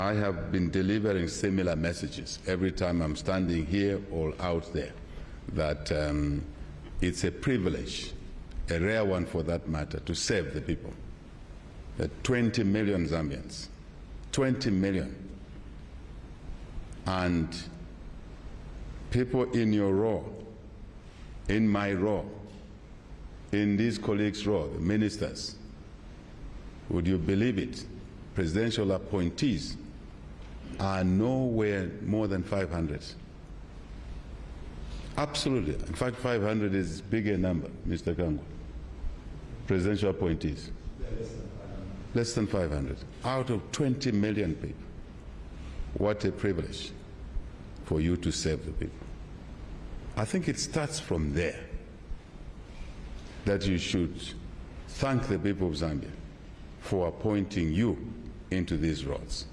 I have been delivering similar messages every time I'm standing here or out there that um, it's a privilege, a rare one for that matter, to save the people. The 20 million Zambians, 20 million. And people in your row, in my row, in these colleagues' row, the ministers, would you believe it? Presidential appointees are nowhere more than 500. Absolutely. In fact, 500 is bigger number, Mr. Kangwa. Presidential appointees. Less than 500. Out of 20 million people. What a privilege for you to serve the people. I think it starts from there that you should thank the people of Zambia for appointing you into these roles.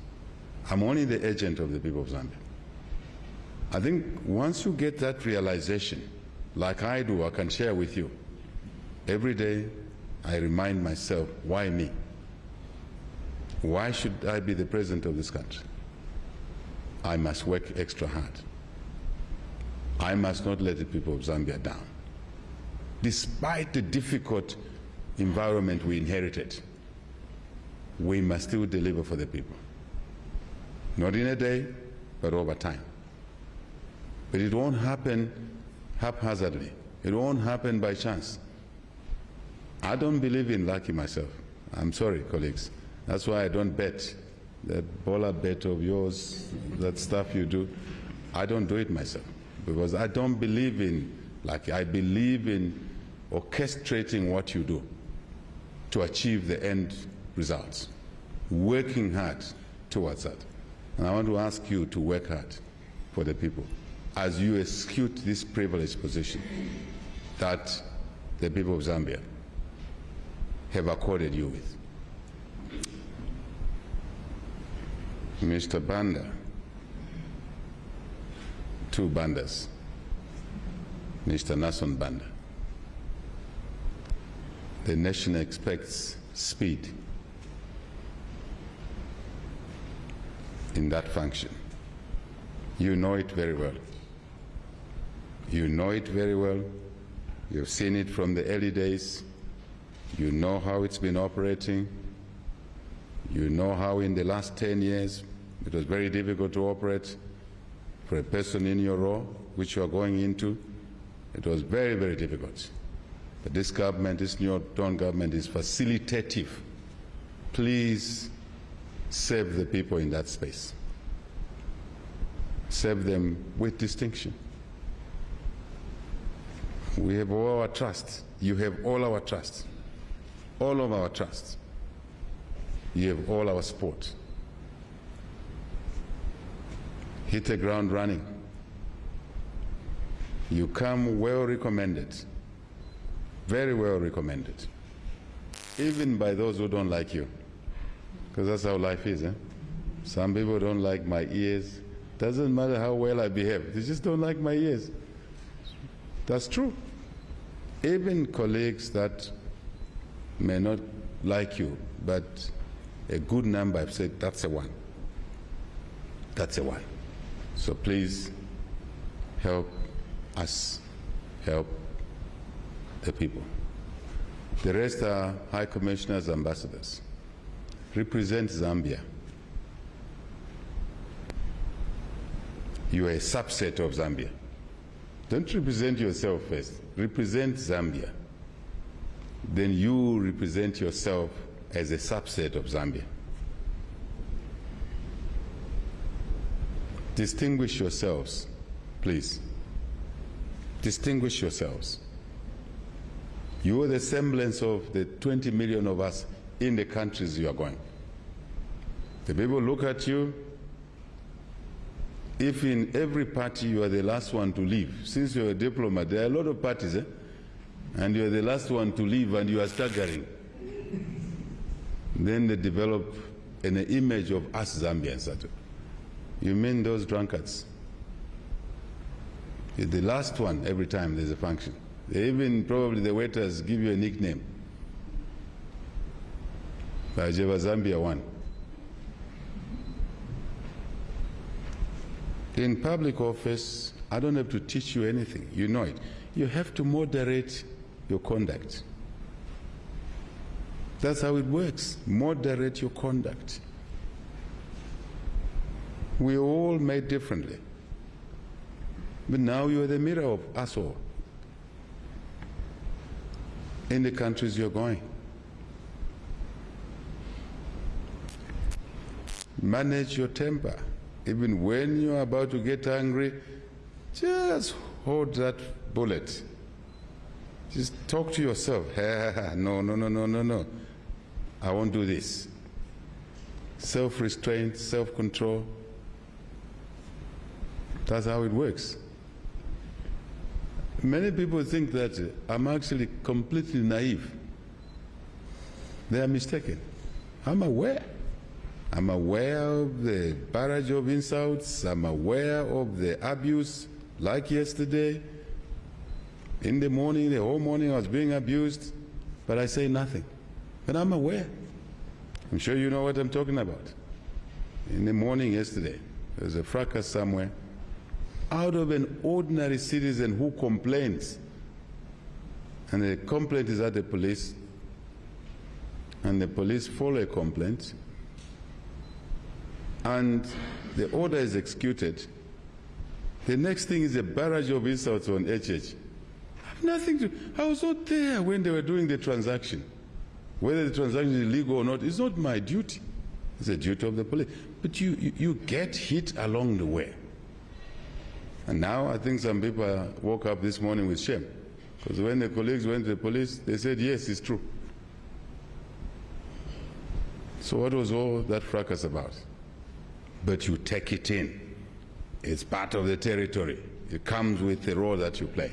I'm only the agent of the people of Zambia. I think once you get that realization, like I do, I can share with you, every day I remind myself, why me? Why should I be the president of this country? I must work extra hard. I must not let the people of Zambia down. Despite the difficult environment we inherited, we must still deliver for the people. Not in a day, but over time. But it won't happen haphazardly. It won't happen by chance. I don't believe in lucky myself. I'm sorry, colleagues. That's why I don't bet. That bowler bet of yours, that stuff you do, I don't do it myself. Because I don't believe in lucky. I believe in orchestrating what you do to achieve the end results, working hard towards that. And I want to ask you to work hard for the people as you execute this privileged position that the people of Zambia have accorded you with. Mr. Banda, two Bandas, Mr. Nason Banda. The nation expects speed in that function. You know it very well. You know it very well. You've seen it from the early days. You know how it's been operating. You know how in the last 10 years it was very difficult to operate for a person in your role, which you are going into. It was very, very difficult. But this government, this new Dawn government is facilitative. Please serve the people in that space. Serve them with distinction. We have all our trust. You have all our trust. All of our trust. You have all our support. Hit the ground running. You come well recommended. Very well recommended. Even by those who don't like you. Because that's how life is. Eh? Some people don't like my ears. Doesn't matter how well I behave. They just don't like my ears. That's true. Even colleagues that may not like you, but a good number have said, that's a one. That's a one. So please help us help the people. The rest are high commissioners, ambassadors. Represent Zambia. You are a subset of Zambia. Don't represent yourself first. Represent Zambia. Then you represent yourself as a subset of Zambia. Distinguish yourselves, please. Distinguish yourselves. You are the semblance of the 20 million of us in the countries you are going. The people look at you. If in every party you are the last one to leave, since you're a diplomat, there are a lot of parties, eh? and you're the last one to leave and you are staggering. then they develop an image of us Zambians. You mean those drunkards? You're the last one every time there's a function. They even probably the waiters give you a nickname. Bajeva Zambia one. In public office, I don't have to teach you anything. You know it. You have to moderate your conduct. That's how it works. Moderate your conduct. We all made differently. But now you are the mirror of us all in the countries you're going. Manage your temper. Even when you're about to get angry, just hold that bullet. Just talk to yourself. no, no, no, no, no, no. I won't do this. Self restraint, self control. That's how it works. Many people think that I'm actually completely naive. They are mistaken. I'm aware. I'm aware of the barrage of insults. I'm aware of the abuse, like yesterday. In the morning, the whole morning, I was being abused, but I say nothing. But I'm aware. I'm sure you know what I'm talking about. In the morning yesterday, there was a fracas somewhere. Out of an ordinary citizen who complains, and the complaint is at the police, and the police follow a complaint, and the order is executed, the next thing is a barrage of insults on HH. I have nothing to, I was not there when they were doing the transaction. Whether the transaction is illegal or not, it's not my duty. It's the duty of the police. But you, you, you get hit along the way. And now I think some people woke up this morning with shame. Because when the colleagues went to the police, they said, yes, it's true. So what was all that fracas about? But you take it in. It's part of the territory. It comes with the role that you play.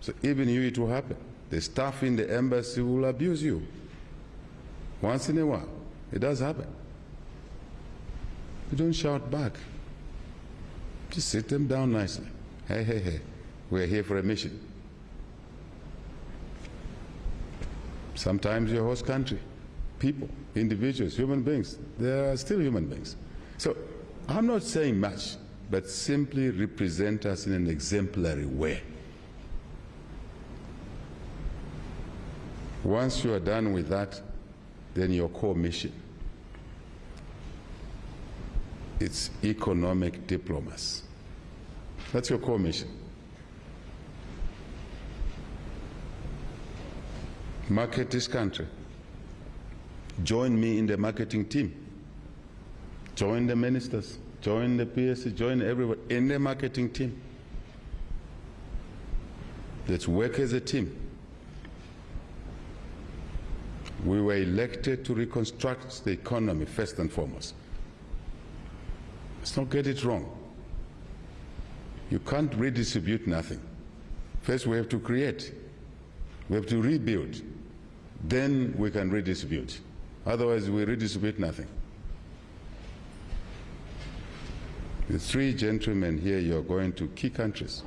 So even you, it will happen. The staff in the embassy will abuse you. Once in a while. It does happen. You don't shout back. Just sit them down nicely. Hey, hey, hey. We're here for a mission. Sometimes your host country, people, individuals, human beings, they are still human beings. So I'm not saying much, but simply represent us in an exemplary way. Once you are done with that, then your core mission. It's economic diplomacy. That's your core mission. Market this country. Join me in the marketing team. Join the ministers. Join the PSC. Join everyone in the marketing team. Let's work as a team. We were elected to reconstruct the economy first and foremost. Let's not get it wrong. You can't redistribute nothing. First, we have to create. We have to rebuild. Then we can redistribute. Otherwise, we redistribute nothing. The three gentlemen here, you're going to key countries.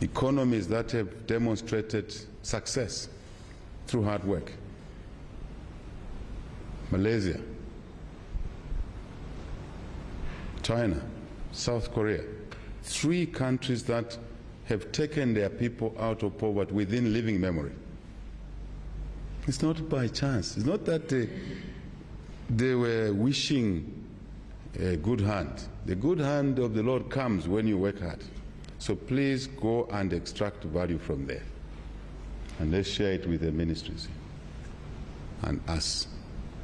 Economies that have demonstrated success through hard work. Malaysia, China, South Korea, three countries that have taken their people out of poverty within living memory. It's not by chance. It's not that they, they were wishing a good hand. The good hand of the Lord comes when you work hard. So please go and extract value from there. And let's share it with the ministries and us.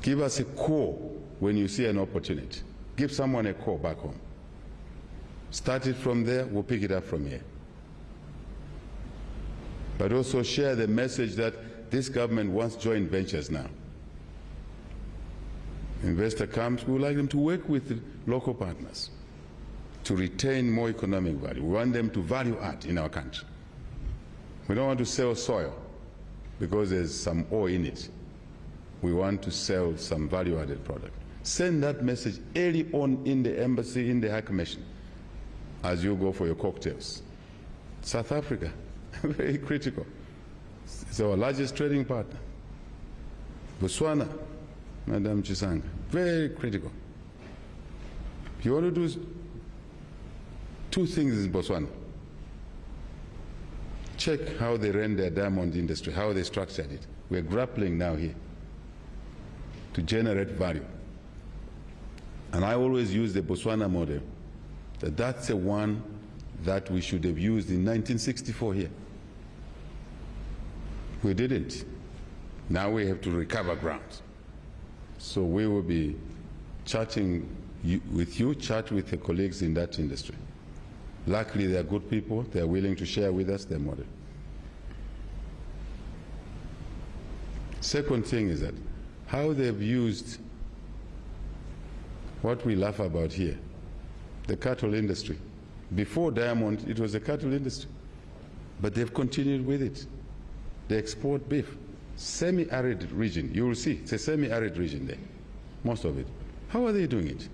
Give us a call when you see an opportunity. Give someone a call back home. Start it from there, we'll pick it up from here. But also share the message that this government wants joint ventures now. Investor comes, we would like them to work with local partners to retain more economic value. We want them to value add in our country. We don't want to sell soil because there's some ore in it. We want to sell some value-added product. Send that message early on in the embassy, in the High Commission, as you go for your cocktails. South Africa, very critical. It's our largest trading partner. Botswana, Madam Chisanga, very critical. You want to do two things in Botswana. Check how they ran their diamond industry, how they structured it. We're grappling now here to generate value. And I always use the Botswana model, that that's the one that we should have used in 1964 here. We didn't. Now we have to recover ground. So we will be chatting with you, chat with the colleagues in that industry. Luckily, they are good people. They are willing to share with us their model. Second thing is that how they've used what we laugh about here, the cattle industry. Before diamond, it was the cattle industry, but they've continued with it. They export beef, semi-arid region. You will see it's a semi-arid region there, most of it. How are they doing it?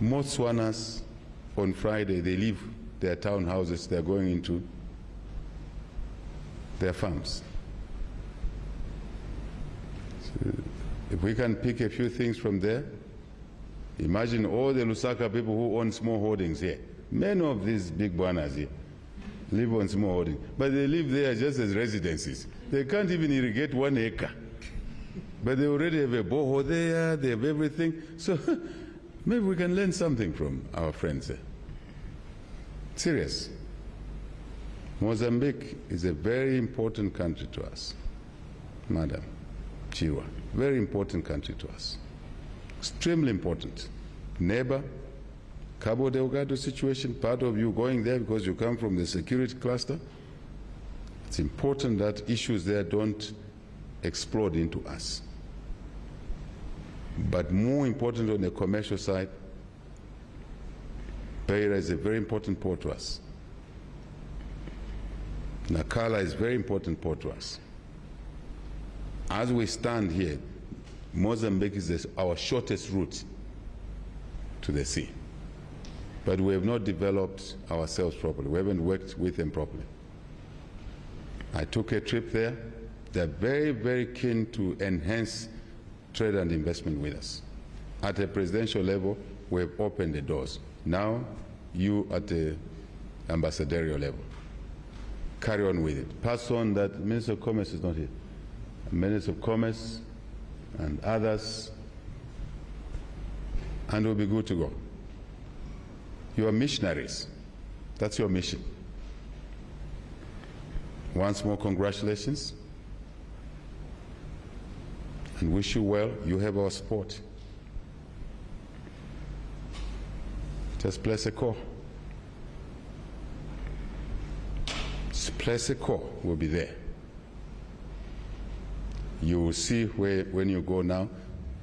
Most Swanas on Friday they leave their townhouses. They're going into their farms. If we can pick a few things from there, imagine all the Lusaka people who own small holdings here. Many of these big bwanas here live on small holdings, but they live there just as residences. They can't even irrigate one acre. But they already have a borehole there, they have everything. So maybe we can learn something from our friends there. Serious. Mozambique is a very important country to us, Madam Chiwa. Very important country to us. Extremely important. Neighbor, Cabo Delgado situation, part of you going there because you come from the security cluster. It's important that issues there don't explode into us. But more important on the commercial side, Beira is a very important port to us. Nacala is a very important port to us. As we stand here, Mozambique is our shortest route to the sea. But we have not developed ourselves properly. We haven't worked with them properly. I took a trip there. They're very, very keen to enhance trade and investment with us. At a presidential level, we have opened the doors. Now, you at the ambassadorial level, carry on with it. Pass on that Minister of Commerce is not here. Minister of Commerce and others, and we'll be good to go. You are missionaries. That's your mission. Once more, congratulations. And wish you well. You have our support. Just place a call. Place a call. We'll be there. You will see where, when you go now,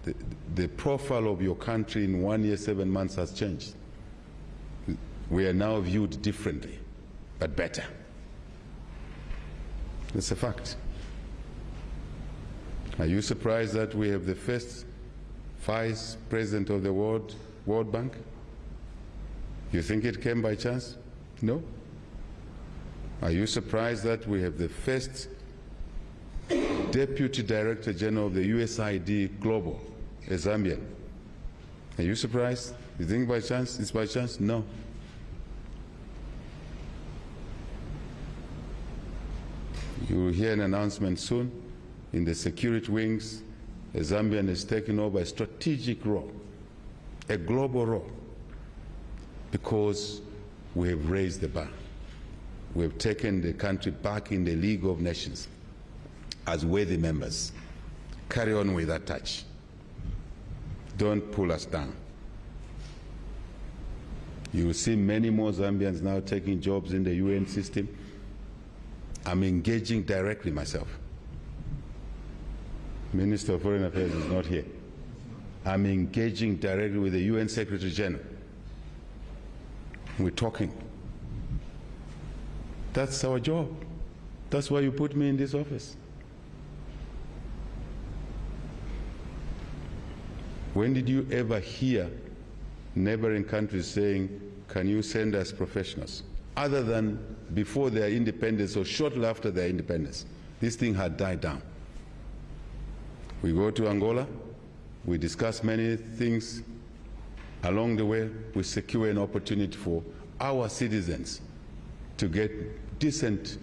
the, the profile of your country in one year, seven months has changed. We are now viewed differently, but better. It's a fact. Are you surprised that we have the first vice president of the World, World Bank? You think it came by chance? No. Are you surprised that we have the first deputy director general of the USID Global, a Zambian? Are you surprised? You think by chance? It's by chance? No. You will hear an announcement soon in the security wings. A Zambian is taking over a strategic role, a global role, because we have raised the bar. We have taken the country back in the League of Nations as worthy members. Carry on with that touch. Don't pull us down. You will see many more Zambians now taking jobs in the UN system. I'm engaging directly myself. Minister of Foreign Affairs is not here. I'm engaging directly with the UN Secretary General. We're talking. That's our job. That's why you put me in this office. When did you ever hear neighboring countries saying, Can you send us professionals? Other than before their independence or shortly after their independence. This thing had died down. We go to Angola, We discuss many things. Along the way, we secure an opportunity for our citizens to get decent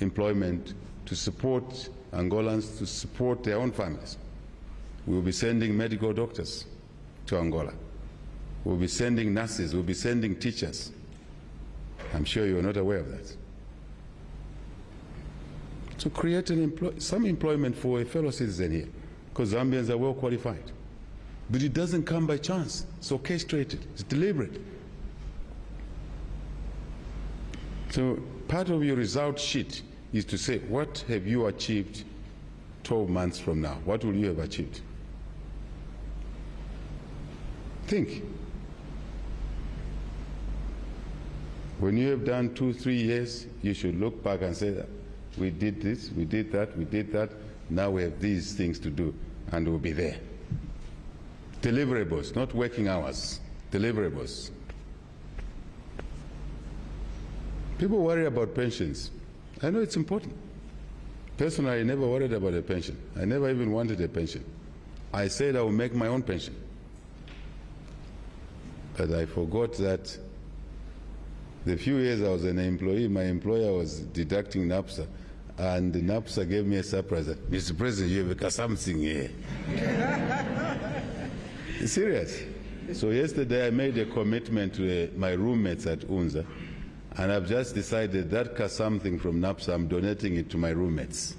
employment, to support Angolans, to support their own families. We will be sending medical doctors to Angola. We'll be sending nurses, we'll be sending teachers. I'm sure you're not aware of that. To create an employ- some employment for a fellow citizen here, because Zambians are well qualified. But it doesn't come by chance. It's orchestrated, it's deliberate. So part of your result sheet is to say, what have you achieved 12 months from now? What will you have achieved? Think. When you have done two, three years, you should look back and say, we did this, we did that, we did that, now we have these things to do, and we'll be there. Deliverables, not working hours, deliverables. People worry about pensions. I know it's important. Personally, I never worried about a pension. I never even wanted a pension. I said I will make my own pension. But I forgot that the few years I was an employee, my employer was deducting NAPSA, and NAPSA gave me a surprise. Mr. President, you have something here. Serious. So yesterday I made a commitment to uh, my roommates at UNZA, and I've just decided that something from NAPSA, I'm donating it to my roommates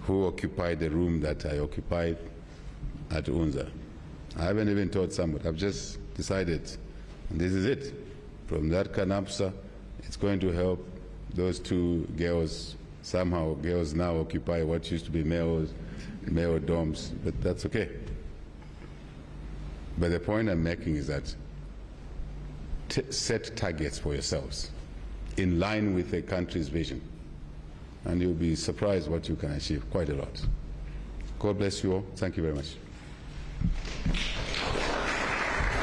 who occupied the room that I occupied at UNZA. I haven't even told somebody. I've just decided, and this is it. From that canapsa, it's going to help those two girls. Somehow, girls now occupy what used to be male, male dorms, but that's okay. But the point I'm making is that set targets for yourselves in line with the country's vision, and you'll be surprised what you can achieve. Quite a lot. God bless you all. Thank you very much.